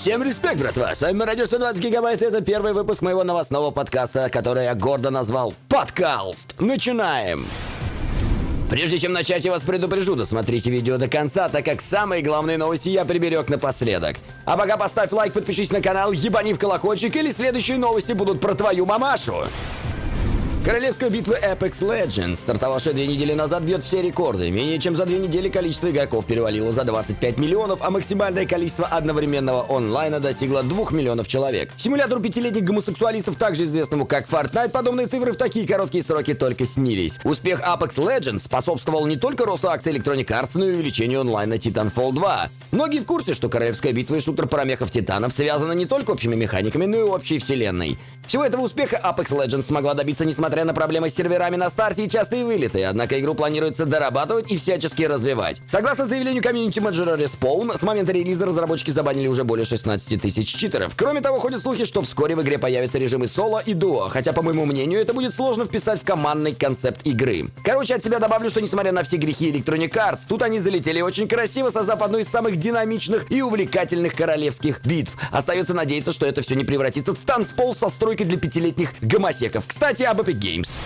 Всем респект, братва! С вами Радио 120 Гигабайт, и это первый выпуск моего новостного подкаста, который я гордо назвал «Подкалст». Начинаем! Прежде чем начать, я вас предупрежу, досмотрите видео до конца, так как самые главные новости я приберег напоследок. А пока поставь лайк, подпишись на канал, ебани в колокольчик, или следующие новости будут про твою мамашу. Королевская битва Apex Legends, стартовавшая две недели назад, бьет все рекорды. Менее чем за две недели количество игроков перевалило за 25 миллионов, а максимальное количество одновременного онлайна достигло 2 миллионов человек. Симулятору пятилетних гомосексуалистов, также известному как Fortnite, подобные цифры в такие короткие сроки только снились. Успех Apex Legends способствовал не только росту акций Electronic Arts, но и увеличению онлайна Titanfall 2. Многие в курсе, что Королевская битва и шутер про мехов Титанов связаны не только общими механиками, но и общей вселенной. Всего этого успеха Apex Legends смогла добиться, несмотря на проблемы с серверами на старте и частые вылеты, однако игру планируется дорабатывать и всячески развивать. Согласно заявлению комьюнити менеджера Respawn, с момента релиза разработчики забанили уже более 16 тысяч читеров. Кроме того, ходят слухи, что вскоре в игре появятся режимы соло и дуо, хотя, по моему мнению, это будет сложно вписать в командный концепт игры. Короче, от себя добавлю, что несмотря на все грехи Electronic Arts, тут они залетели очень красиво, создав одну из самых динамичных и увлекательных королевских битв. Остается надеяться, что это все не превратится в танцпол со стройкой для пятилетних гомосеков. Кстати, об Epic Games.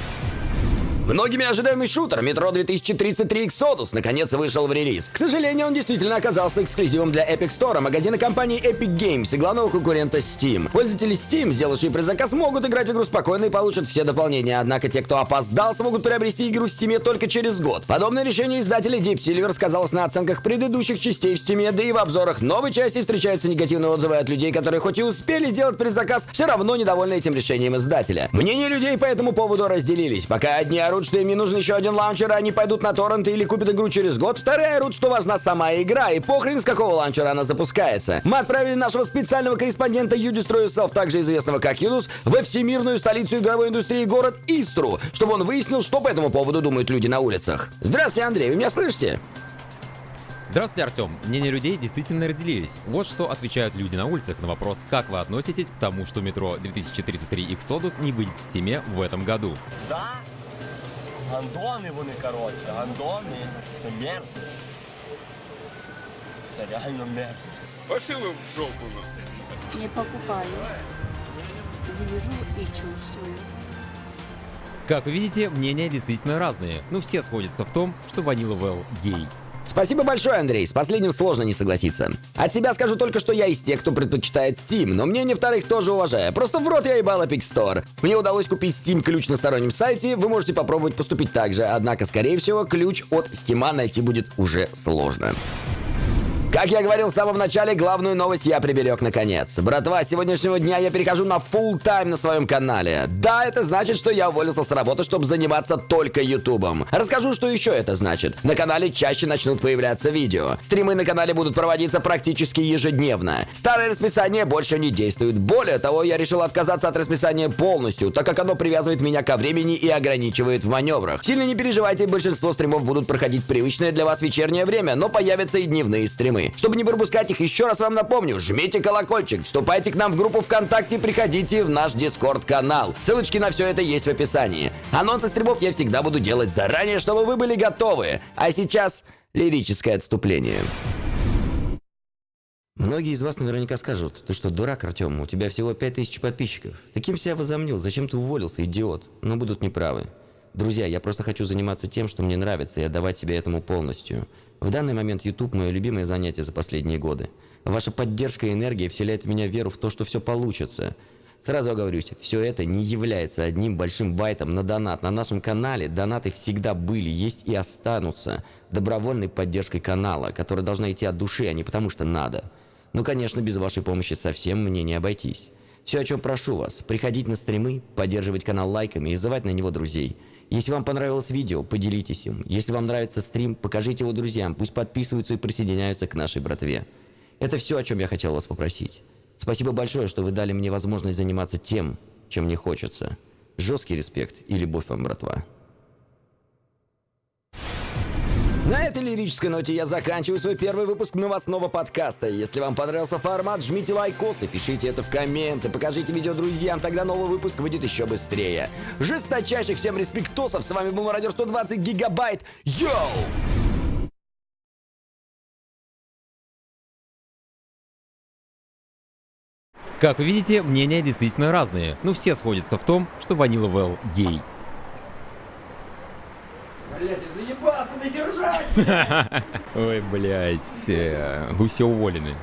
Многими ожидаемый шутер Metro 2033 Exodus наконец вышел в релиз. К сожалению, он действительно оказался эксклюзивом для Epic Store, магазина компании Epic Games и главного конкурента Steam. Пользователи Steam, сделавшие предзаказ, могут играть в игру спокойно и получат все дополнения, однако те, кто опоздал, смогут приобрести игру в Steam только через год. Подобное решение издателя Deep Silver сказалось на оценках предыдущих частей в Steam, да и в обзорах новой части встречаются негативные отзывы от людей, которые хоть и успели сделать предзаказ, все равно недовольны этим решением издателя. Мнения людей по этому поводу разделились. Пока одни орут, что им не нужен еще один лаунчер, а они пойдут на торренты или купят игру через год. Вторые орут, что важна сама игра, и похрен с какого лаунчера она запускается. Мы отправили нашего специального корреспондента Yourself, также известного как Юнус, во всемирную столицу игровой индустрии город Истру, чтобы он выяснил, что по этому поводу думают люди на улицах. Здравствуйте, Андрей, вы меня слышите? Здравствуйте, Артем. Мнения людей действительно разделились. Вот что отвечают люди на улицах на вопрос, как вы относитесь к тому, что метро 2033 Exodus не выйдет в Стиме в этом году. Да? Гандони вони, коротше, гандони. Це мерзость. Це реально мерзость. Пошли в жопу. ну. Не покупаю. Вижу и чувствую. Как вы видите, мнения действительно разные, но все сходятся в том, что Ванила Вэл гей. Спасибо большое, Андрей. С последним сложно не согласиться. От себя скажу только, что я из тех, кто предпочитает Steam, но мнение вторых тоже уважаю. Просто в рот я ебал Epic Store. Мне удалось купить Steam ключ на стороннем сайте, вы можете попробовать поступить так же, однако, скорее всего, ключ от Steam найти будет уже сложно. Как я говорил в самом начале, главную новость я приберег наконец. Братва, с сегодняшнего дня я перехожу на full тайм на своем канале. Да, это значит, что я уволился с работы, чтобы заниматься только ютубом. Расскажу, что еще это значит. На канале чаще начнут появляться видео. Стримы на канале будут проводиться практически ежедневно. Старое расписание больше не действует. Более того, я решил отказаться от расписания полностью, так как оно привязывает меня ко времени и ограничивает в маневрах. Сильно не переживайте, большинство стримов будут проходить привычное для вас вечернее время, но появятся и дневные стримы. Чтобы не пропускать их, еще раз вам напомню, жмите колокольчик, вступайте к нам в группу ВКонтакте, приходите в наш Дискорд-канал. Ссылочки на все это есть в описании. Анонсы стримов я всегда буду делать заранее, чтобы вы были готовы. А сейчас лирическое отступление. Многие из вас наверняка скажут, ты что, дурак, Артем, у тебя всего 5000 подписчиков. Таким себя возомнил, зачем ты уволился, идиот? Но будут неправы. Друзья, я просто хочу заниматься тем, что мне нравится, и отдавать себя этому полностью. В данный момент YouTube – мое любимое занятие за последние годы. Ваша поддержка и энергия вселяет в меня веру в то, что все получится. Сразу оговорюсь, все это не является одним большим байтом на донат. На нашем канале донаты всегда были, есть и останутся добровольной поддержкой канала, которая должна идти от души, а не потому что надо. Ну, конечно, без вашей помощи совсем мне не обойтись. Все, о чем прошу вас, приходить на стримы, поддерживать канал лайками и звать на него друзей. Если вам понравилось видео, поделитесь им. Если вам нравится стрим, покажите его друзьям, пусть подписываются и присоединяются к нашей братве. Это все, о чем я хотел вас попросить. Спасибо большое, что вы дали мне возможность заниматься тем, чем мне хочется. Жесткий респект и любовь вам, братва. На этой лирической ноте я заканчиваю свой первый выпуск новостного подкаста. Если вам понравился формат, жмите лайкосы, пишите это в комменты, покажите видео друзьям, тогда новый выпуск выйдет еще быстрее. Жесточайших всем респектосов, с вами был Радио 120 Гигабайт. Йоу! Как вы видите, мнения действительно разные, но все сходятся в том, что Ванила Вэл гей. Заебался, держать! Ой, блядь, все уволены.